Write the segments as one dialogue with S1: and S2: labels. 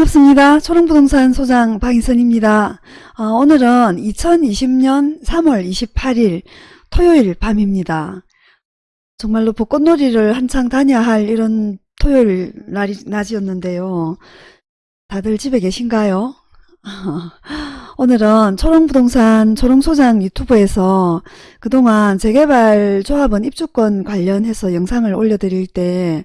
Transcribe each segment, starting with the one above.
S1: 반갑습니다. 초롱부동산 소장 박인선입니다. 어, 오늘은 2020년 3월 28일 토요일 밤입니다. 정말로 벚꽃놀이를 한창 다녀야 할 이런 토요일 날이, 낮이었는데요. 다들 집에 계신가요? 오늘은 초롱부동산 초롱소장 유튜브에서 그동안 재개발 조합원 입주권 관련해서 영상을 올려드릴 때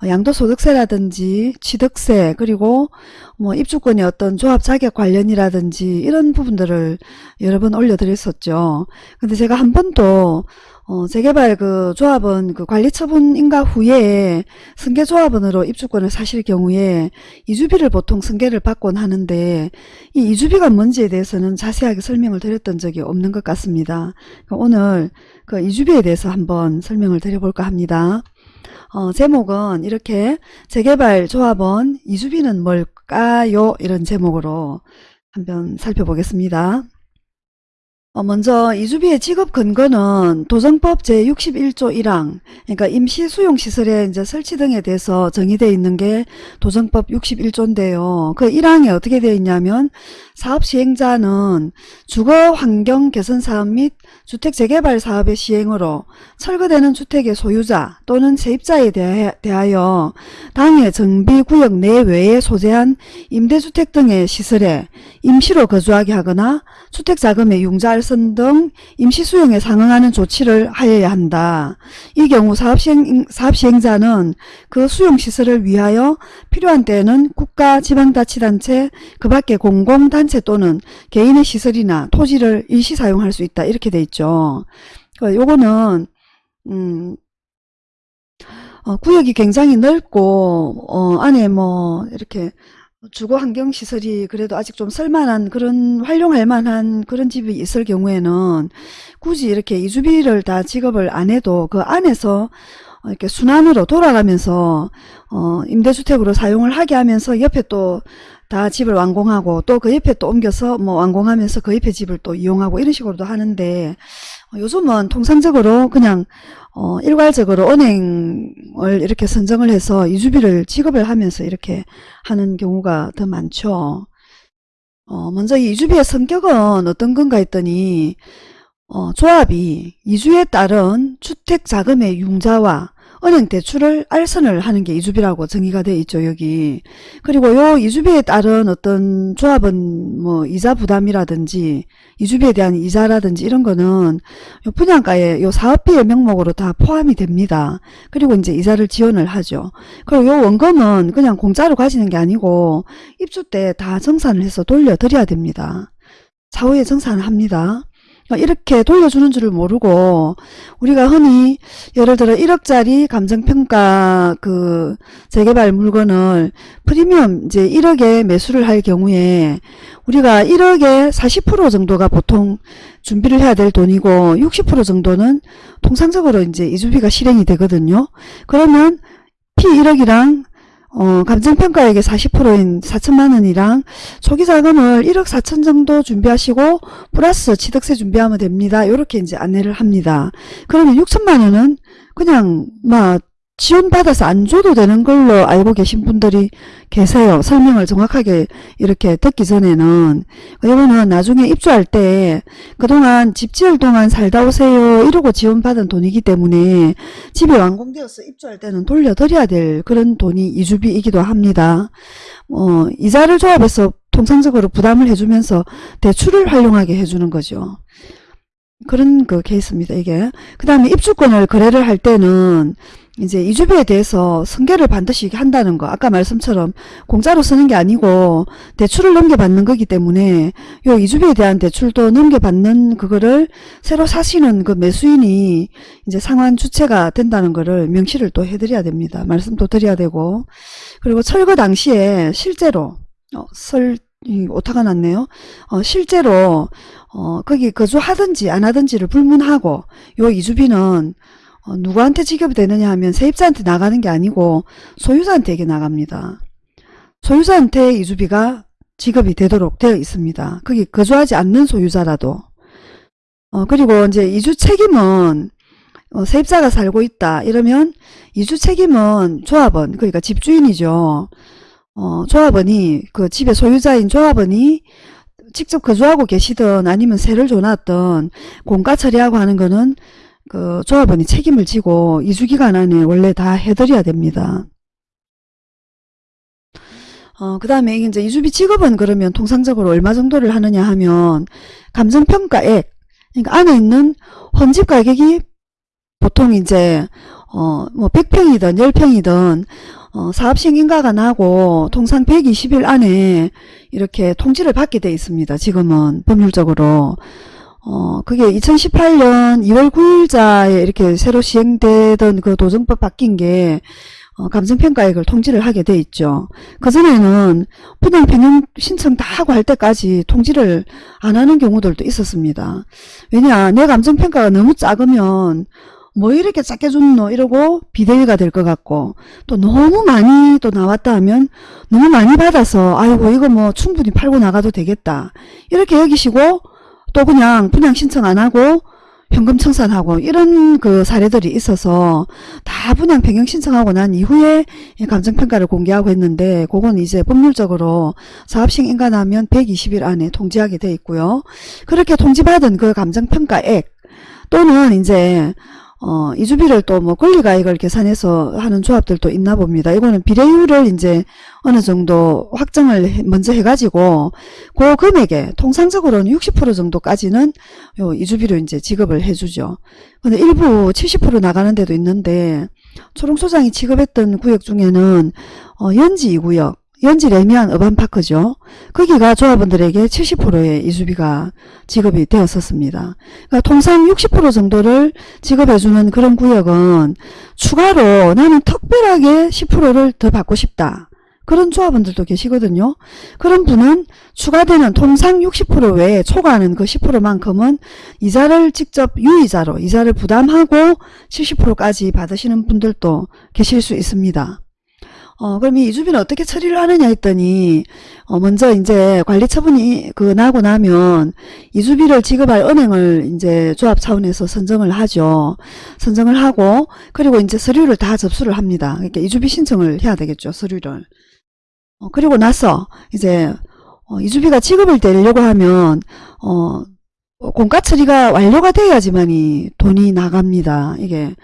S1: 어, 양도소득세라든지 취득세 그리고 뭐 입주권의 어떤 조합 자격 관련이라든지 이런 부분들을 여러 번 올려드렸었죠. 근데 제가 한 번도 어, 재개발 그 조합원 그 관리 처분 인가 후에 승계 조합원으로 입주권을 사실 경우에 이주비를 보통 승계를 받곤 하는데 이 이주비가 뭔지에 대해서는 자세하게 설명을 드렸던 적이 없는 것 같습니다. 오늘 그 이주비에 대해서 한번 설명을 드려볼까 합니다. 어, 제목은 이렇게 재개발 조합원 이주비는 뭘까요? 이런 제목으로 한번 살펴보겠습니다. 어, 먼저 이주비의 지급 근거는 도정법 제61조 1항 그러니까 임시 수용 시설의 이제 설치 등에 대해서 정의되어 있는 게 도정법 61조인데요. 그 1항에 어떻게 되어 있냐면 사업 시행자는 주거 환경 개선 사업 및 주택 재개발 사업의 시행으로 철거되는 주택의 소유자 또는 세입자에 대하여 당해 정비 구역 내외에 소재한 임대주택 등의 시설에 임시로 거주하게 하거나 주택자금의 융자할 발선 등 임시수용에 상응하는 조치를 하여야 한다. 이 경우 사업시행, 사업시행자는 그 수용시설을 위하여 필요한 때에는 국가, 지방자치단체, 그 밖의 공공단체 또는 개인의 시설이나 토지를 일시 사용할 수 있다. 이렇게 돼 있죠. 그 요거는 음, 어, 구역이 굉장히 넓고 어, 안에 뭐 이렇게 주거 환경 시설이 그래도 아직 좀 쓸만한 그런 활용할 만한 그런 집이 있을 경우에는 굳이 이렇게 이주비를 다 지급을 안 해도 그 안에서 이렇게 순환으로 돌아가면서 어 임대주택으로 사용을 하게 하면서 옆에 또 다 집을 완공하고 또 그 옆에 또 옮겨서 뭐 완공하면서 그 옆에 집을 또 이용하고 이런 식으로도 하는데 어, 요즘은 통상적으로 그냥 어, 일괄적으로 은행을 이렇게 선정을 해서 이주비를 지급을 하면서 이렇게 하는 경우가 더 많죠. 어, 먼저 이 이주비의 성격은 어떤 건가 했더니 어, 조합이 이주에 따른 주택자금의 융자와 은행 대출을 알선을 하는 게 이주비라고 정의가 되어 있죠 여기. 그리고 요 이주비에 따른 어떤 조합은 뭐 이자 부담이라든지 이주비에 대한 이자라든지 이런 거는 요 분양가에 요 사업비의 명목으로 다 포함이 됩니다. 그리고 이제 이자를 지원을 하죠. 그리고 요 원금은 그냥 공짜로 가지는 게 아니고 입주 때 다 정산을 해서 돌려드려야 됩니다. 차후에 정산을 합니다. 어, 이렇게 돌려주는 줄을 모르고 우리가 흔히 예를 들어 1억짜리 감정평가 그 재개발 물건을 프리미엄 이제 1억에 매수를 할 경우에 우리가 1억에 40% 정도가 보통 준비를 해야 될 돈이고 60% 정도는 통상적으로 이제 이주비가 실행이 되거든요. 그러면 P1억이랑 어, 감정평가액의 40%인 4천만 원이랑 초기 자금을 1억 4천 정도 준비하시고 플러스 취득세 준비하면 됩니다. 이렇게 이제 안내를 합니다. 그러면 6천만 원은 그냥 막 지원받아서 안 줘도 되는 걸로 알고 계신 분들이 계세요. 설명을 정확하게 이렇게 듣기 전에는. 이거는 나중에 입주할 때 그동안 집 지을 동안 살다 오세요 이러고 지원받은 돈이기 때문에 집이 완공되어서 입주할 때는 돌려드려야 될 그런 돈이 이주비이기도 합니다. 어, 이자를 조합해서 통상적으로 부담을 해주면서 대출을 활용하게 해주는 거죠. 그런 그 케이스입니다. 이게. 그 다음에 입주권을 거래를 할 때는 이제 이주비에 대해서 승계를 반드시 한다는 거 아까 말씀처럼 공짜로 쓰는 게 아니고 대출을 넘겨받는 거기 때문에 요 이주비에 대한 대출도 넘겨받는 그거를 새로 사시는 그 매수인이 이제 상환 주체가 된다는 거를 명시를 또 해드려야 됩니다. 말씀도 드려야 되고. 그리고 철거 당시에 실제로 어, 설 오타가 났네요. 어, 실제로 어, 거기 거주하든지 안 하든지를 불문하고 요 이주비는 어, 누구한테 지급이 되느냐 하면 세입자한테 나가는 게 아니고 소유자한테에게 나갑니다. 소유자한테 이주비가 지급이 되도록 되어 있습니다. 거기 거주하지 않는 소유자라도 어, 그리고 이제 이주 책임은 어, 세입자가 살고 있다 이러면 이주 책임은 조합원 그러니까 집주인이죠. 어, 조합원이 그 집의 소유자인 조합원이 직접 거주하고 계시든 아니면 세를 줘놨든 공가 처리하고 하는 거는 그 조합원이 책임을 지고 2주 기간 안에 원래 다 해드려야 됩니다. 어, 그 다음에 이제 이주비 지급은 그러면 통상적으로 얼마 정도를 하느냐 하면 감정평가액, 그러니까 안에 있는 헌집 가격이 보통 이제, 어, 뭐 100평이든 10평이든, 어, 사업시행 인가가 나고 통상 120일 안에 이렇게 통지를 받게 돼 있습니다. 지금은 법률적으로. 어, 그게 2018년 2월 9일자에 이렇게 새로 시행되던 그 도정법 바뀐 게 어, 감정평가액을 통지를 하게 돼 있죠. 그전에는 변경 신청 다 하고 할 때까지 통지를 안 하는 경우들도 있었습니다. 왜냐 내 감정평가가 너무 작으면 뭐 이렇게 작게 줬노 이러고 비대위가 될 것 같고 또 너무 많이 또 나왔다 하면 너무 많이 받아서 아이고 이거 뭐 충분히 팔고 나가도 되겠다 이렇게 여기시고 또 그냥 분양 신청 안 하고 현금 청산하고 이런 그 사례들이 있어서 다 분양 변경 신청하고 난 이후에 감정평가를 공개하고 했는데 그건 이제 법률적으로 사업시행 인가나면 120일 안에 통지하게 돼 있고요. 그렇게 통지받은 그 감정평가액 또는 이제 어, 이주비를 또 뭐 권리가액을 계산해서 하는 조합들도 있나 봅니다. 이거는 비례율을 이제 어느 정도 확정을 해- 먼저 해가지고 그 금액에 통상적으로는 60% 정도까지는 요 이주비로 이제 지급을 해주죠. 근데 일부 70% 나가는 데도 있는데 초롱소장이 지급했던 구역 중에는 어, 연지 2구역 연지 레미안 어반파크죠. 거기가 조합원들에게 70%의 이주비가 지급이 되었었습니다. 그러니까 통상 60% 정도를 지급해주는 그런 구역은 추가로 나는 특별하게 10%를 더 받고 싶다. 그런 조합원들도 계시거든요. 그런 분은 추가되는 통상 60% 외에 초과하는 그 10%만큼은 이자를 직접 유이자로 이자를 부담하고 70%까지 받으시는 분들도 계실 수 있습니다. 어, 그럼 이 이주비는 어떻게 처리를 하느냐 했더니, 어, 먼저 이제 관리 처분이 그 나고 나면 이주비를 지급할 은행을 이제 조합 차원에서 선정을 하죠. 선정을 하고, 그리고 이제 서류를 다 접수를 합니다. 그러니까 이주비 신청을 해야 되겠죠, 서류를. 어, 그리고 나서 이제, 어, 이주비가 지급을 되려고 하면, 어, 공가 처리가 완료가 돼야지만이 돈이 나갑니다. 이게.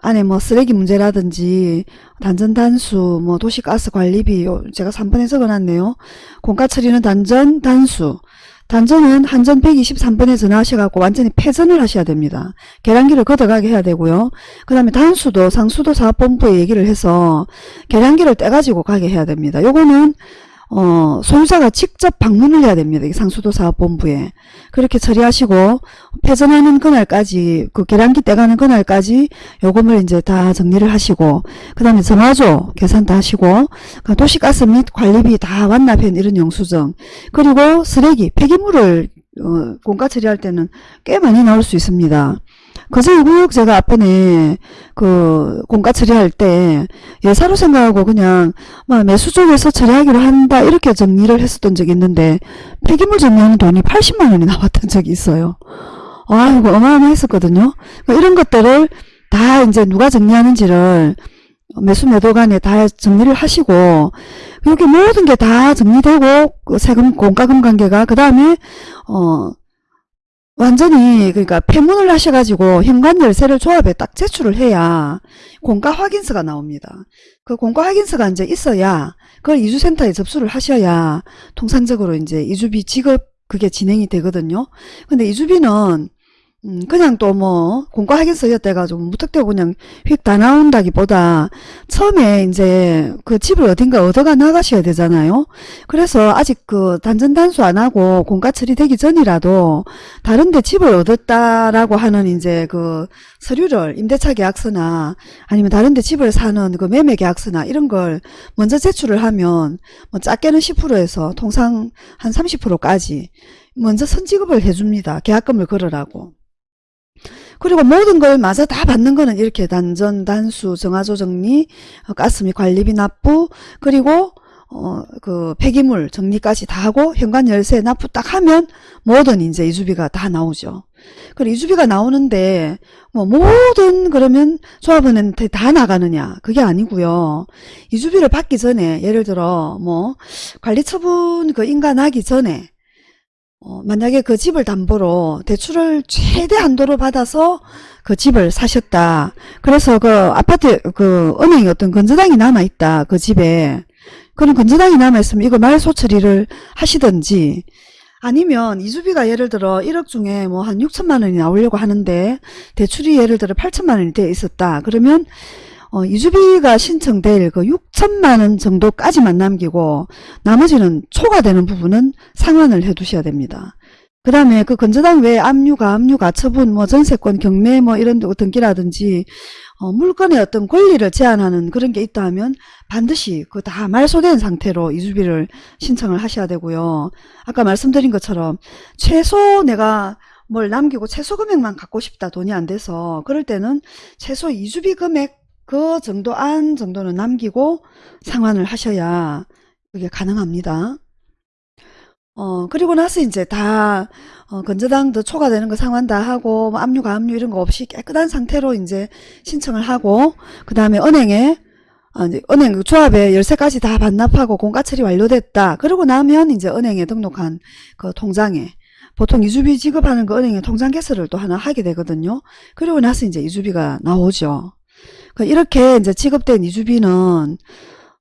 S1: 안에 뭐 쓰레기 문제라든지 단전 단수 뭐 도시가스 관리비 요 제가 3번에 적어놨네요. 공가 처리는 단전 단수 단전은 한전 123번에 전화하셔갖고 완전히 폐전을 하셔야 됩니다. 계량기를 걷어가게 해야 되고요. 그 다음에 단수도 상수도 사업본부에 얘기를 해서 계량기를 떼가지고 가게 해야 됩니다. 요거는 어, 소유자가 직접 방문을 해야 됩니다. 이 상수도 사업본부에. 그렇게 처리하시고, 폐전하는 그날까지, 그 계량기 떼가는 그날까지 요금을 이제 다 정리를 하시고, 그 다음에 정화조 계산 다 하시고, 그 도시가스 및 관리비 다 완납한 이런 영수증, 그리고 쓰레기, 폐기물을, 어, 공가 처리할 때는 꽤 많이 나올 수 있습니다. 그전에 구역 제가 앞에 그 공가 처리할 때 예사로 생각하고 그냥 막 매수 쪽에서 처리하기로 한다 이렇게 정리를 했었던 적이 있는데 폐기물 정리하는 돈이 80만 원이 나왔던 적이 있어요. 아 이거 어마어마했었거든요. 그러니까 이런 것들을 다 이제 누가 정리하는지를 매수 매도 간에 다 정리를 하시고 여기 모든 게 다 정리되고 그 세금 공과금 관계가 그 다음에 어 완전히 그러니까 폐문을 하셔가지고 현관 열쇠를 조합에 딱 제출을 해야 공가 확인서가 나옵니다. 그 공가 확인서가 이제 있어야 그걸 이주센터에 접수를 하셔야 통상적으로 이제 이주비 지급 그게 진행이 되거든요. 근데 이주비는 음, 그냥 또 뭐 공가 확인서였대가지고 무턱대고 그냥 휙 다 나온다기보다 처음에 이제 그 집을 어딘가 얻어가 나가셔야 되잖아요. 그래서 아직 그 단전 단수 안 하고 공가 처리되기 전이라도 다른데 집을 얻었다라고 하는 이제 그 서류를 임대차 계약서나 아니면 다른데 집을 사는 그 매매 계약서나 이런 걸 먼저 제출을 하면 뭐 작게는 10%에서 통상 한 30%까지 먼저 선지급을 해줍니다. 계약금을 걸으라고. 그리고 모든 걸 마저 다 받는 거는 이렇게 단전, 단수, 정화조 정리, 어, 가스 및 관리비 납부, 그리고 어, 그 폐기물 정리까지 다 하고 현관 열쇠 납부 딱 하면 모든 이제 이주비가 다 나오죠. 그리고 이주비가 나오는데 뭐 모든 그러면 조합원한테 다 나가느냐 그게 아니고요. 이주비를 받기 전에 예를 들어 뭐 관리처분 그 인가 나기 전에 어, 만약에 그 집을 담보로 대출을 최대 한도로 받아서 그 집을 사셨다. 그래서 그 아파트 그 은행에 어떤 건저당이 남아 있다. 그 집에. 그런 건저당이 남아 있으면 이거 말소 처리를 하시든지 아니면 이주비가 예를 들어 1억 중에 뭐 한 6천만 원이 나오려고 하는데 대출이 예를 들어 8천만 원이 돼 있었다. 그러면 어, 이주비가 신청될 그 6천만 원 정도까지만 남기고 나머지는 초과되는 부분은 상환을 해 두셔야 됩니다. 그 다음에 그 건저당 외에 압류가, 압류가, 처분, 뭐 전세권, 경매 뭐 이런 데 등기라든지 어, 물건의 어떤 권리를 제한하는 그런 게 있다 하면 반드시 그 다 말소된 상태로 이주비를 신청을 하셔야 되고요. 아까 말씀드린 것처럼 최소 내가 뭘 남기고 최소 금액만 갖고 싶다 돈이 안 돼서 그럴 때는 최소 이주비 금액 그 정도 안 정도는 남기고 상환을 하셔야 그게 가능합니다. 어, 그리고 나서 이제 다, 어, 건저당도 초과되는 거 상환 다 하고, 뭐 압류, 가압류 이런 거 없이 깨끗한 상태로 이제 신청을 하고, 그 다음에 은행에, 어, 이제 은행 그 조합에 열쇠까지 다 반납하고 공가 처리 완료됐다. 그러고 나면 이제 은행에 등록한 그 통장에, 보통 이주비 지급하는 그 은행에 통장 개설을 또 하나 하게 되거든요. 그리고 나서 이제 이주비가 나오죠. 그 이렇게 이제 지급된 이주비는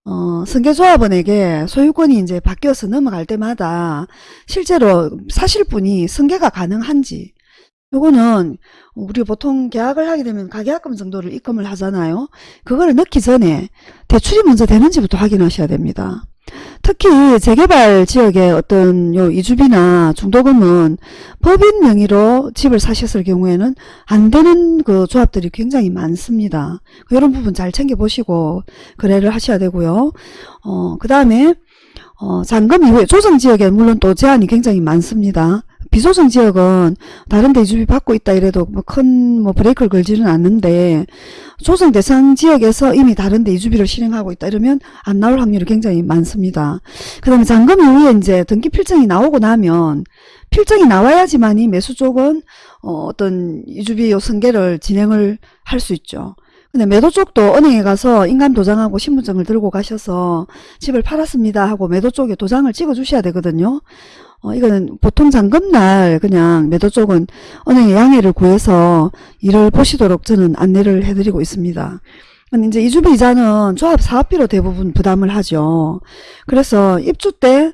S1: 어, 승계조합원에게 소유권이 이제 바뀌어서 넘어갈 때마다 실제로 사실 분이 승계가 가능한지 요거는 우리 보통 계약을 하게 되면 가계약금 정도를 입금을 하잖아요. 그거를 넣기 전에 대출이 먼저 되는지부터 확인하셔야 됩니다. 특히 재개발 지역의 어떤 요 이주비나 중도금은 법인 명의로 집을 사셨을 경우에는 안 되는 그 조합들이 굉장히 많습니다. 이런 부분 잘 챙겨보시고 거래를 하셔야 되고요. 어, 그 다음에 어, 잔금 이후에 조정 지역에 물론 또 제한이 굉장히 많습니다. 비조정 지역은 다른 데 이주비 받고 있다 이래도 뭐큰뭐 브레이크를 걸지는 않는데 조정 대상 지역에서 이미 다른 데 이주비를 실행하고 있다 이러면 안 나올 확률이 굉장히 많습니다. 그 다음에 잔금 이후에 이제 등기 필정이 나오고 나면 필정이 나와야지만이 매수 쪽은 어, 어떤 이주비 요 승계를 진행을 할 수 있죠. 근데 매도 쪽도 은행에 가서 인감 도장하고 신분증을 들고 가셔서 집을 팔았습니다 하고 매도 쪽에 도장을 찍어 주셔야 되거든요. 어, 이거는 보통 잔금날 그냥 매도 쪽은 은행에 양해를 구해서 일을 보시도록 저는 안내를 해드리고 있습니다. 이제 이주비 이자는 조합 사업비로 대부분 부담을 하죠. 그래서 입주 때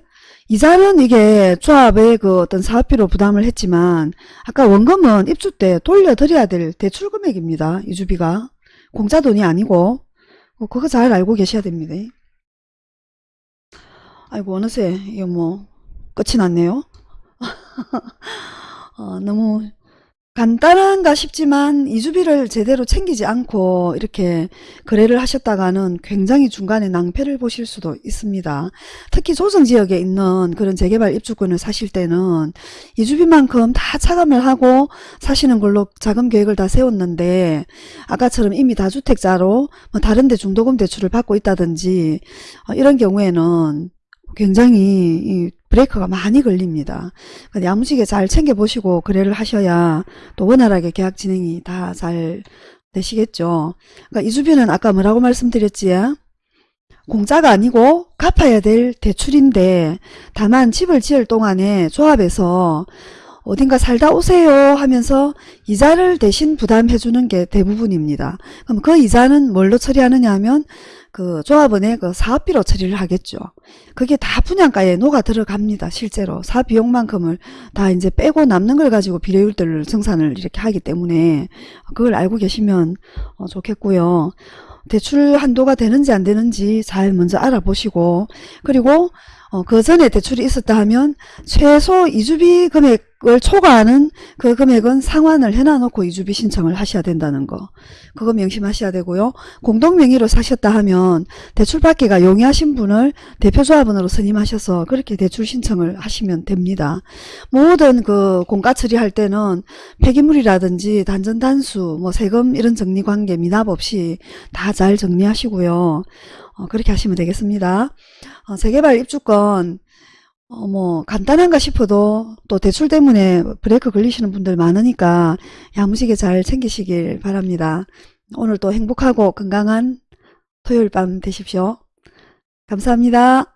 S1: 이자는 이게 조합의 그 어떤 사업비로 부담을 했지만 아까 원금은 입주 때 돌려드려야 될 대출 금액입니다. 이주비가. 공짜 돈이 아니고 어, 그거 잘 알고 계셔야 됩니다. 아이고 어느새 이거 뭐 끝이 났네요. 어, 너무 간단한가 싶지만 이주비를 제대로 챙기지 않고 이렇게 거래를 하셨다가는 굉장히 중간에 낭패를 보실 수도 있습니다. 특히 조정지역에 있는 그런 재개발 입주권을 사실 때는 이주비만큼 다 차감을 하고 사시는 걸로 자금 계획을 다 세웠는데 아까처럼 이미 다주택자로 뭐 다른 데 중도금 대출을 받고 있다든지 어, 이런 경우에는 굉장히 이 브레이크가 많이 걸립니다. 야무지게 잘 챙겨보시고 거래를 하셔야 또 원활하게 계약 진행이 다 잘 되시겠죠. 그러니까 이주비는 아까 뭐라고 말씀드렸지? 공짜가 아니고 갚아야 될 대출인데 다만 집을 지을 동안에 조합에서 어딘가 살다 오세요 하면서 이자를 대신 부담해 주는 게 대부분입니다. 그럼 그 이자는 뭘로 처리하느냐 하면 그 조합원의 그 사업비로 처리를 하겠죠. 그게 다 분양가에 녹아 들어갑니다. 실제로 사비용만큼을 다 이제 빼고 남는 걸 가지고 비례율들을 정산을 이렇게 하기 때문에 그걸 알고 계시면 어, 좋겠고요. 대출 한도가 되는지 안 되는지 잘 먼저 알아보시고 그리고 어, 그 전에 대출이 있었다 하면 최소 이주비 금액 을 초과하는 그 금액은 상환을 해놔놓고 이주비 신청을 하셔야 된다는 거. 그거 명심하셔야 되고요. 공동명의로 사셨다 하면 대출받기가 용이하신 분을 대표조합원으로 선임하셔서 그렇게 대출 신청을 하시면 됩니다. 모든 그 공가 처리할 때는 폐기물이라든지 단전단수, 뭐 세금 이런 정리관계 미납 없이 다 잘 정리하시고요. 어, 그렇게 하시면 되겠습니다. 어, 재개발 입주권 어, 뭐 간단한가 싶어도 또 대출 때문에 브레이크 걸리시는 분들 많으니까 야무지게 잘 챙기시길 바랍니다. 오늘 또 행복하고 건강한 토요일 밤 되십시오. 감사합니다.